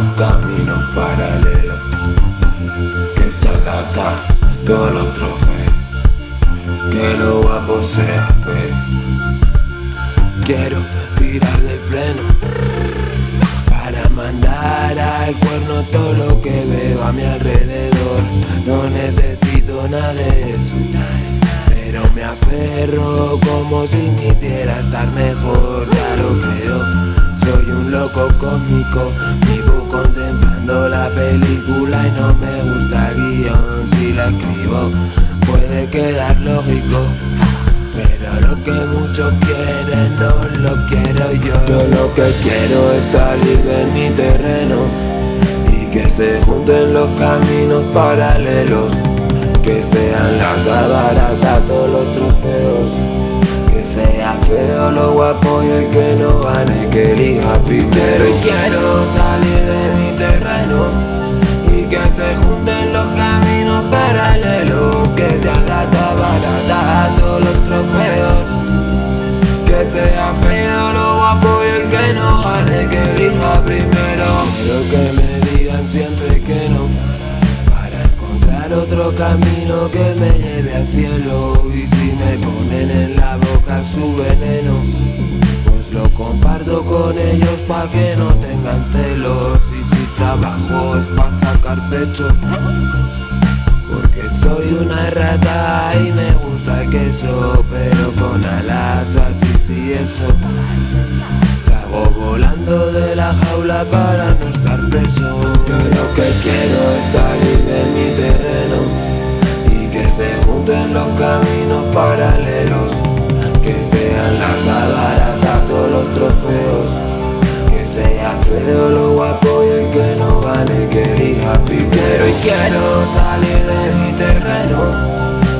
los caminos paralelos. Que salata todos los trofeos Que lo guapo sea fe. Quiero tirar del freno. Para mandar al cuerno todo lo que veo a mi alrededor. No necesito nada de eso. Pero me aferro como si me hiciera estar mejor, ya lo creo. Soy un loco cósmico, vivo contemplando la película y no me gusta el guion. Si la escribo puede quedar lógico pero lo que muchos quieren no lo quiero yo. Yo lo que quiero es salir de mi terreno Y que se junten los caminos paralelos Que sean la barata todos los trofeos sea feo lo guapo y el que no gane que elija primero. Y quiero salir de mi terreno Y que se junten los caminos paralelos Que sean la barata todos los trofeos. Que sea feo lo guapo y el que no gane que elija primero. Quiero que me digan siempre que no otro camino que me lleve al cielo. Y si me ponen en la boca su veneno Pues lo comparto con ellos pa' que no tengan celos. Y si trabajo es pa' sacar pecho porque soy una rata y me gusta el queso Pero con alas así sí eso. Salgo volando de la jaula para no estar preso. Yo lo que quiero es salir de quiero salir de mi terreno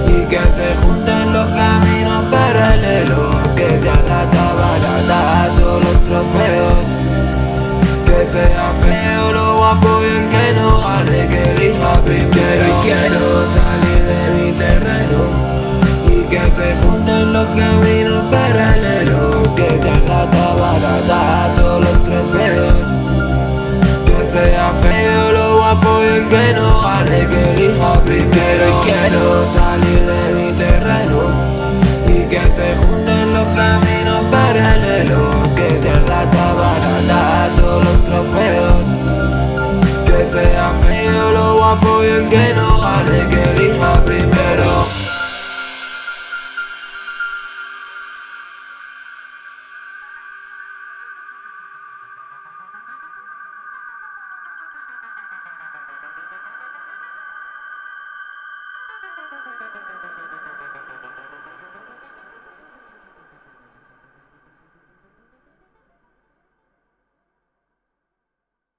Y que se junten los caminos paralelos Que sea la barata todos los trofeos. Que sea feo lo guapo y el que no gane que elija primero. Y quiero salir caminos paralelos Que sea la barata todos los trofeos. Que sea feo lo guapo y el que no gane que